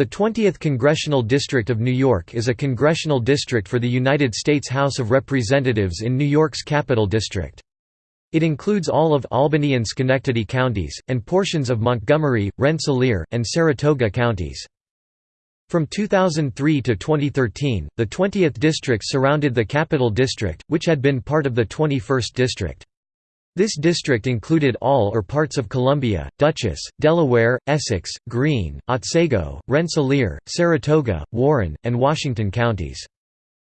The 20th Congressional District of New York is a congressional district for the United States House of Representatives in New York's Capital District. It includes all of Albany and Schenectady counties, and portions of Montgomery, Rensselaer, and Saratoga counties. From 2003 to 2013, the 20th district surrounded the Capital District, which had been part of the 21st district. This district included all or parts of Columbia, Dutchess, Delaware, Essex, Greene, Otsego, Rensselaer, Saratoga, Warren, and Washington counties.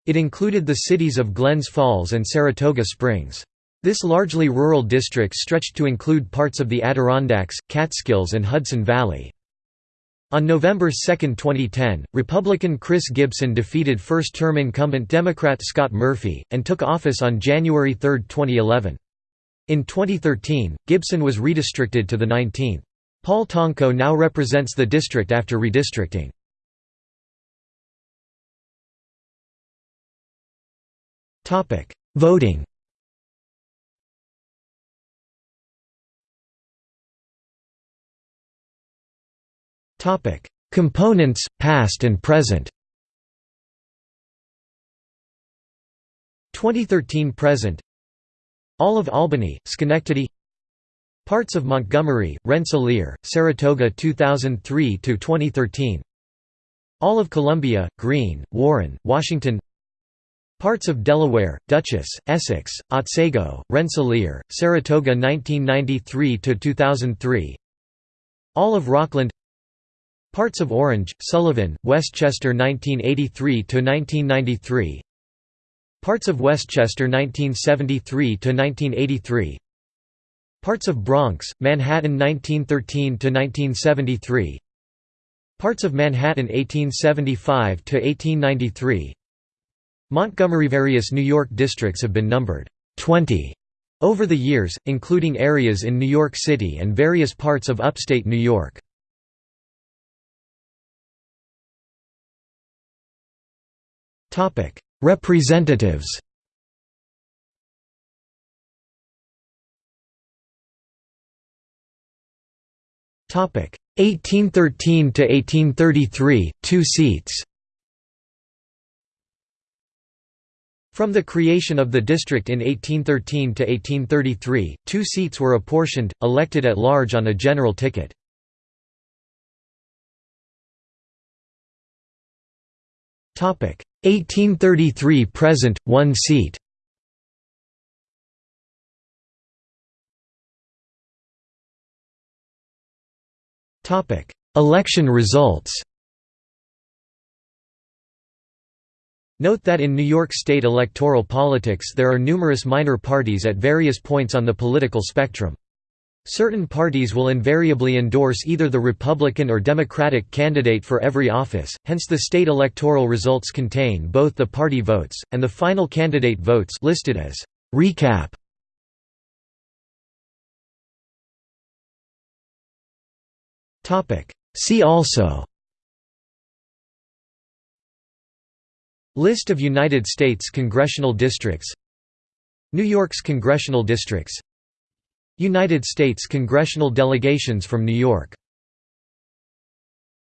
It included the cities of Glens Falls and Saratoga Springs. This largely rural district stretched to include parts of the Adirondacks, Catskills and Hudson Valley. On November 2, 2010, Republican Chris Gibson defeated first-term incumbent Democrat Scott Murphy, and took office on January 3, 2011. In 2013, Gibson was redistricted to the 19th. Paul Tonko now represents the district after redistricting. Voting Components, past and present 2013 present all of Albany, Schenectady. Parts of Montgomery, Rensselaer, Saratoga 2003–2013 All of Columbia, Greene, Warren, Washington. Parts of Delaware, Dutchess, Essex, Otsego, Rensselaer, Saratoga 1993–2003 All of Rockland. Parts of Orange, Sullivan, Westchester 1983–1993 Parts of Westchester 1973–1983 Parts of Bronx, Manhattan 1913–1973 Parts of Manhattan 1875–1893 Montgomery Various New York districts have been numbered 20 over the years, including areas in New York City and various parts of upstate New York. Topic: Representatives. Topic 1813 to 1833 2 seats. From the creation of the district in 1813 to 1833 two seats were apportioned elected at large on a general ticket. Topic 1833 present, one seat. Topic: Election results. Note that in New York State electoral politics there are numerous minor parties at various points on the political spectrum. Certain parties will invariably endorse either the Republican or Democratic candidate for every office, hence the state electoral results contain both the party votes, and the final candidate votes listed as recap. See also List of United States congressional districts New York's congressional districts United States congressional delegations from New York